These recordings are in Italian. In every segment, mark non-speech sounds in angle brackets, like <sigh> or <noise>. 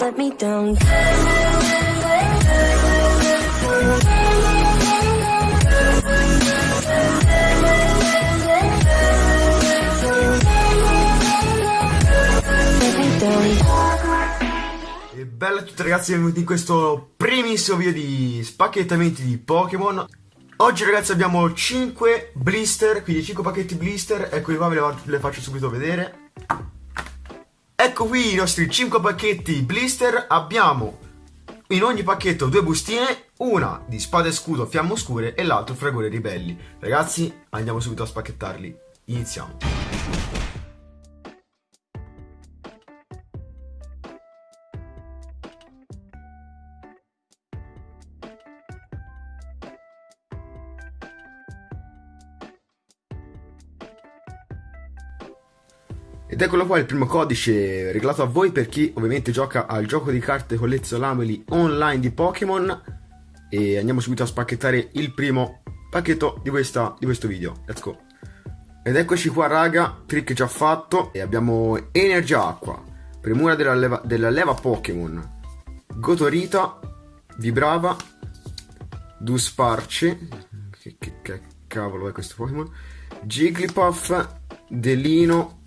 let me down. E bella a tutti ragazzi, benvenuti in questo primissimo video di spacchettamenti di Pokémon Oggi ragazzi abbiamo 5 blister, quindi 5 pacchetti blister, eccoli qua ve le, faccio subito vedere. Ecco qui i nostri 5 pacchetti blister, abbiamo in ogni pacchetto due bustine, una di spada e scudo fiamme oscure e l'altro fragore ribelli. Ragazzi andiamo subito a spacchettarli, iniziamo Ed eccolo qua il primo codice regalato a voi per chi ovviamente gioca al gioco di carte collezionabili online di Pokémon. E andiamo subito a spacchettare il primo pacchetto di, questa, di questo video, let's go. Ed eccoci qua raga, trick già fatto. E abbiamo Energia Acqua. Premura della leva, della leva Pokémon. Gotorita, Vibrava, Dusparce. Che, che, che cavolo è questo Pokémon? Jigglypuff, Delino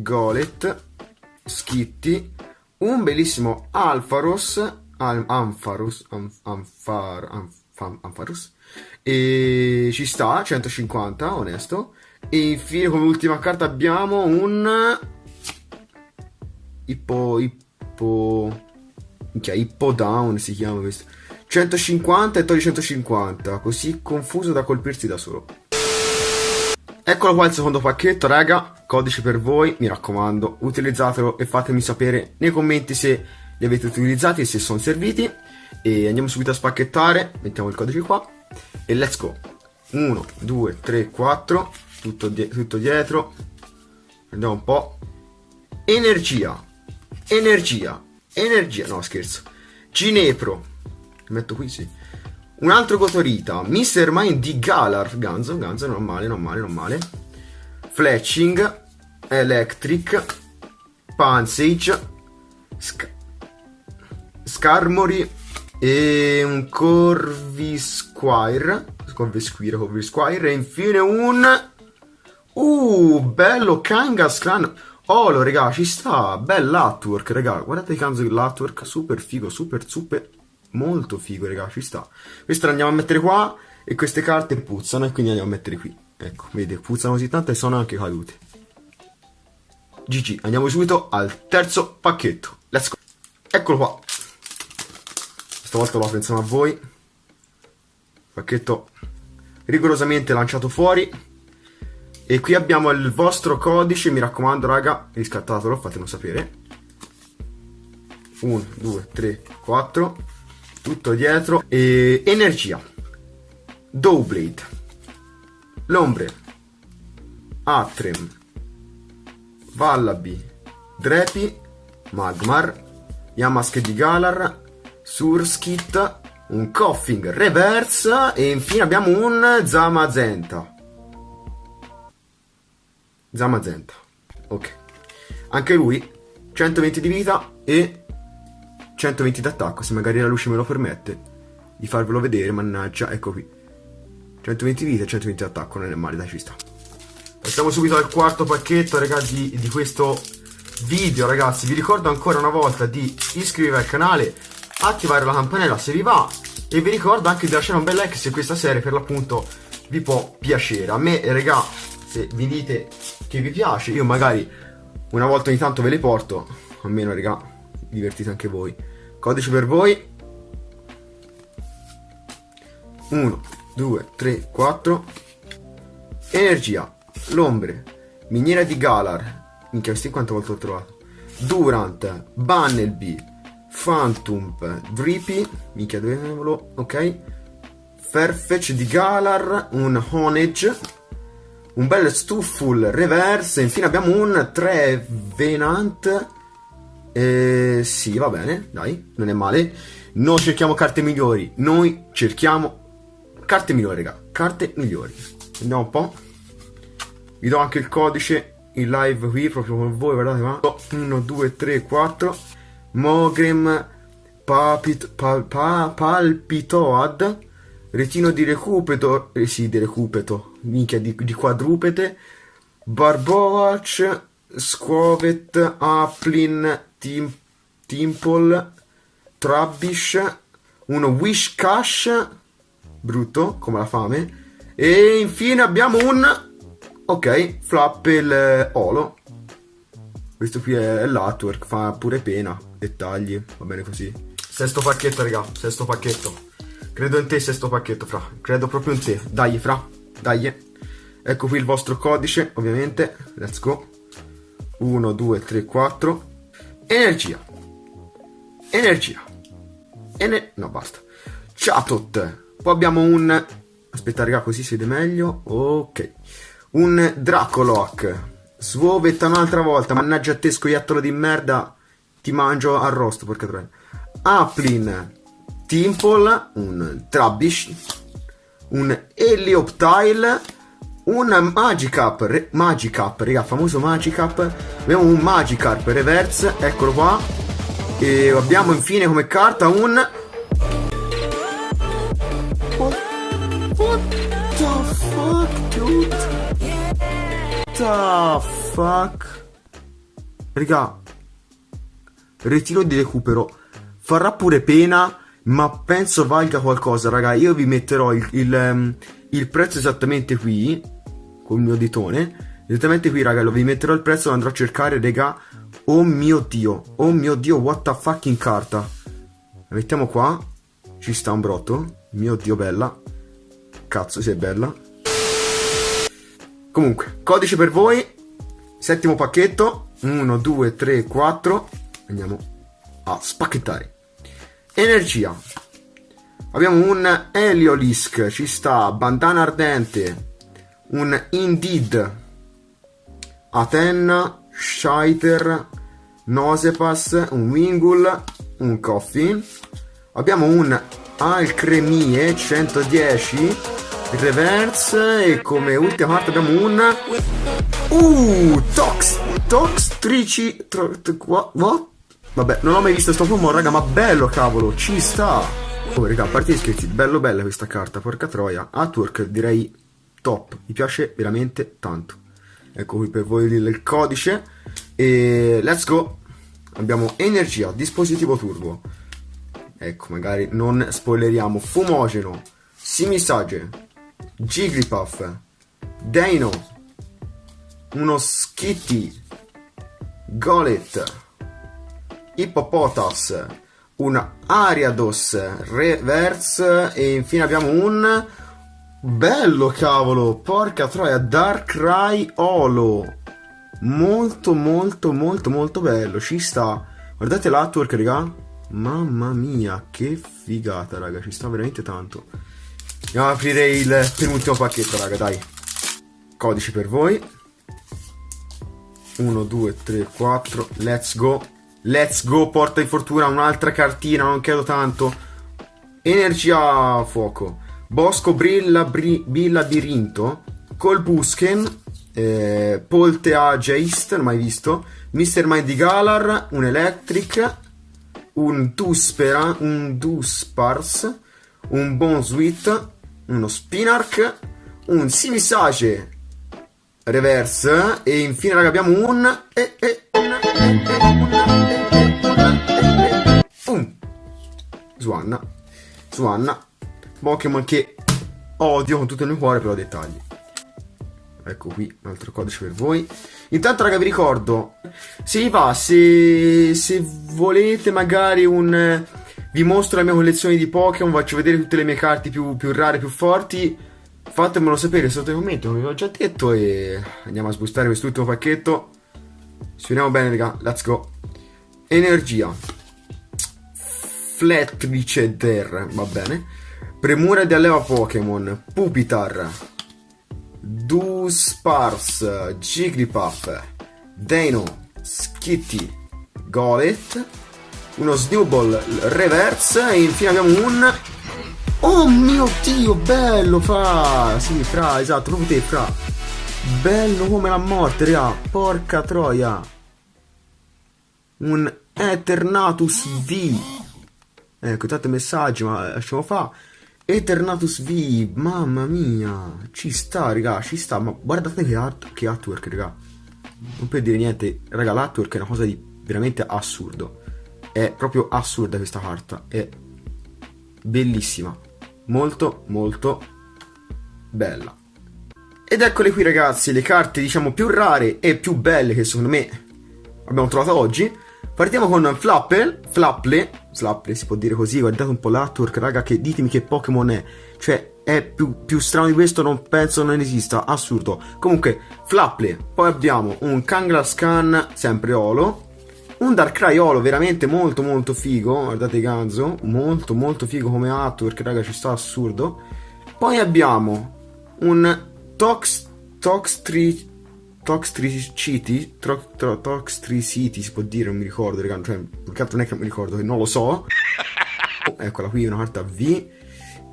Golet, Skitty, un bellissimo Alfaros, Al Ampharos, Am Amphar Amphar Ampharos, e ci sta, 150, onesto, e infine come ultima carta abbiamo un Ippo, Ippo, minchia, Ippo Down si chiama questo, 150 e togli 150, così confuso da colpirsi da solo. Eccolo qua il secondo pacchetto, raga. Codice per voi, mi raccomando, utilizzatelo e fatemi sapere nei commenti se li avete utilizzati e se sono serviti. E andiamo subito a spacchettare. Mettiamo il codice qua. E let's go. 1, 2, 3, 4. Tutto, di tutto dietro. Andiamo un po'. Energia. Energia. Energia. No, scherzo. Ginepro. Metto qui, sì. Un altro Gotorita, Mr. Mind di Galar, Ganzo, Ganzo, non male, non male, non male. Fletching, Electric, Pansage, Sc Scarmory e un Corvisquire, Corvisquire, Corvisquire e infine un... Uh, bello Kangas Clan... Oh, raga, ci sta, bell'artwork, raga, guardate il canzo dell'artwork, super figo, super, super Molto figo, raga, ci sta. Questo lo andiamo a mettere qua e queste carte puzzano e quindi andiamo a mettere qui. Ecco, vedete, puzzano così tanto e sono anche cadute. GG, andiamo subito al terzo pacchetto. Let's go. Eccolo qua. Stavolta lo apro insieme a voi. Pacchetto rigorosamente lanciato fuori. E qui abbiamo il vostro codice, mi raccomando raga, riscattatelo, fatemelo sapere. 1, 2, 3, 4 tutto dietro e energia Dowblade Lombre Atrem Vallaby Drepi Magmar Yamask di Galar Surskit un Coughing Reverse e infine abbiamo un Zamazenta. Zamazenta ok. Anche lui 120 di vita e 120 d'attacco, se magari la luce me lo permette di farvelo vedere, mannaggia, ecco qui. 120 vita e 120 d'attacco, non è male, dai, ci sta. Passiamo subito al quarto pacchetto, ragazzi, di questo video, ragazzi. Vi ricordo ancora una volta di iscrivervi al canale, attivare la campanella se vi va, e vi ricordo anche di lasciare un bel like se questa serie, per l'appunto, vi può piacere. A me, raga, se vi dite che vi piace, io magari una volta ogni tanto ve le porto, almeno, raga, divertite anche voi. Codice per voi. 1, 2, 3, 4. Energia. L'ombre. Miniera di Galar. Minchia, questi quante volte ho trovato. Durant. Bunnelby. Phantom. Drippy. Minchia, dove avevo? Ok. Farfetch di Galar. Un Honage. Un bel Stufful Reverse. Infine abbiamo un Trevenant eh, sì, va bene, dai, non è male. Noi cerchiamo carte migliori, noi cerchiamo carte migliori, raga, carte migliori. Andiamo un po'. Vi do anche il codice in live qui proprio con voi, guardate qua. 1, 2, 3, 4. Mogrim papit, pa, pa, palpitoad. Retino di recupeto, eh sì, di recupeto, minchia, di, di quadrupete. Barbovac, Squovet, Aplin, Tim, Timpol, Trabbish, uno Wishcash, brutto, come la fame. E infine abbiamo un... Ok, Flappel Olo. Questo qui è l'artwork, fa pure pena. Dettagli, va bene così. Sesto pacchetto, raga, sesto pacchetto. Credo in te, sesto pacchetto, fra. Credo proprio in te. Dai, fra. Dai. Ecco qui il vostro codice, ovviamente. Let's go. 1, 2, 3, 4. Energia. Energia. Ener no, basta. Chatot. Poi abbiamo un... Aspetta, raga, così si vede meglio. Ok. Un Dracoloc. Svovetta un'altra volta. Mannaggia te, scoiattolo di merda. Ti mangio arrosto, porca troia. Aplin. Timple. Un Trabbish. Un Helioptile. Un Magikarp. Re Magikarp, raga, famoso Magikarp. Abbiamo un Magikarp reverse. Eccolo qua. E abbiamo infine come carta un What the fuck, dude? The fuck? Raga, ritiro di recupero. Farà pure pena, ma penso valga qualcosa, raga. Io vi metterò il, il, um, il prezzo esattamente qui, col mio ditone. Esattamente qui, raga, lo vi metterò il prezzo, lo andrò a cercare, raga. Oh mio dio, oh mio dio, what the fucking carta. La mettiamo qua. Ci sta un brotto. Mio dio, bella. Cazzo, sei bella. Comunque, codice per voi. Settimo pacchetto. 1, 2, 3, 4. Andiamo a spacchettare. Energia. Abbiamo un Heliolisk. Ci sta. Bandana ardente. Un Indeed. Atenna. Scheiter. Nosepass. Un Wingul. Un Coffin. Abbiamo un Alcremie 110 reverse e come ultima parte abbiamo un uh tox tox trici tro, what? vabbè non ho mai visto sto fumo raga ma bello cavolo ci sta oh raga a parte gli scherzi bello bella questa carta porca troia artwork direi top mi piace veramente tanto. Ecco qui per voi il codice. E let's go. Abbiamo energia dispositivo turbo. Ecco magari non spoileriamo. Fumogeno simisage Jigglypuff, Dino, uno Skitty, Golet, Hippopotas, un Ariados Reverse e infine abbiamo un bello cavolo, porca troia, Darkrai Olo. Molto molto molto molto bello, ci sta. Guardate l'artwork, raga. Mamma mia, che figata, raga, ci sta veramente tanto. Andiamo ad aprire il penultimo pacchetto, raga, dai. Codici per voi. 1, 2, 3, 4. Let's go. Let's go, porta di fortuna. Un'altra cartina, non credo tanto. Energia fuoco. Bosco Brilla bri, Bilabirinto. Colbusken. Eh, Poltea Jace, non mai visto. Mr. Mind Galar. Un Electric. Un Duspera. Un Duspars. Un Bon Sweet uno Spinark, un Simisage reverse e infine raga abbiamo un e, e, una, e, e, un Swanna Swanna Pokémon che odio con tutto il mio cuore però dettagli ecco qui un altro codice per voi intanto raga vi ricordo se vi va se, se volete magari un vi mostro la mia collezione di Pokémon, faccio vedere tutte le mie carte più, più rare, più forti. Fatemelo sapere sotto i commenti, come vi ho già detto, e andiamo a sbustare quest'ultimo pacchetto. Vediamo bene, raga. Let's go. Energia. Fletvicer, va bene. Premura di alleva Pokémon. Pupitar. Duspars. Jigglypuff. Dino. Skitty. Golet uno Snowball reverse e infine abbiamo un... Oh mio dio, bello, fra! Sì, fra, esatto, proprio te, fra. Bello come la morte, raga. Porca troia. Un Eternatus V. Ecco, tanti messaggi, ma lasciamo fa. Eternatus V, mamma mia. Ci sta, raga, ci sta. Ma guardate che, art che artwork, raga. Non per dire niente, raga, l'artwork è una cosa di veramente assurdo. È proprio assurda questa carta. È bellissima. Molto, molto bella. Ed eccole qui ragazzi, le carte diciamo più rare e più belle che secondo me abbiamo trovato oggi. Partiamo con Flapple, Flapple, Flapple si può dire così, guardate un po' l'artwork raga, che ditemi che Pokémon è. Cioè, è più, più, strano di questo, non penso non esista, assurdo. Comunque, Flapple, poi abbiamo un Kangaskhan, sempre Olo, un Darkrai Olo veramente molto molto figo, guardate Ganzo, molto molto figo come artwork, raga, ci sta assurdo. Poi abbiamo un Tox, Toxtri, Toxtricity, Toxtricity si può dire, non mi ricordo, raga, cioè, più che altro non è che non mi ricordo, che non lo so. <laughs> Eccola qui, una carta V.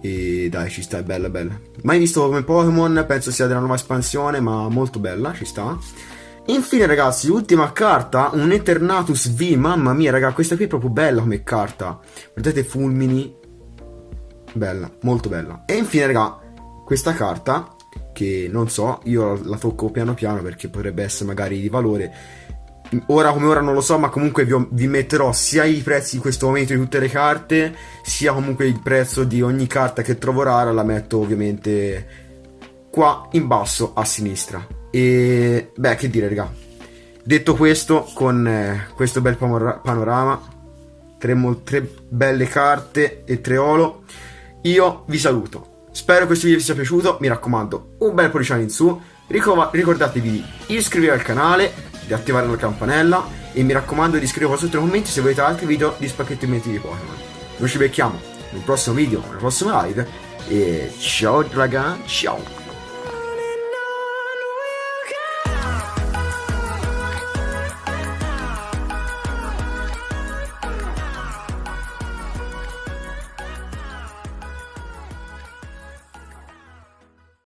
E dai, ci sta, è bella, bella. Mai visto come Pokémon, penso sia della nuova espansione, ma molto bella, ci sta. Infine, ragazzi, ultima carta, un Eternatus V. Mamma mia, raga, questa qui è proprio bella come carta. Guardate fulmini. Bella, molto bella. E infine, raga, questa carta che non so, io la tocco piano piano perché potrebbe essere magari di valore. Ora come ora non lo so, ma comunque vi, vi, metterò sia i prezzi in questo momento di tutte le carte, sia comunque il prezzo di ogni carta che trovo rara, la metto ovviamente qua in basso a sinistra. E beh, che dire, raga. Detto questo, con eh, questo bel panorama, tre, tre belle carte e tre olo, io vi saluto. Spero questo video vi sia piaciuto, mi raccomando, un bel pollicione in su, ricordatevi di iscrivervi al canale, di attivare la campanella e mi raccomando di iscrivervi sotto nei commenti se volete altri video di spacchettamenti di Pokémon. Noi ci becchiamo nel prossimo video, nella prossima live e ciao raga, ciao!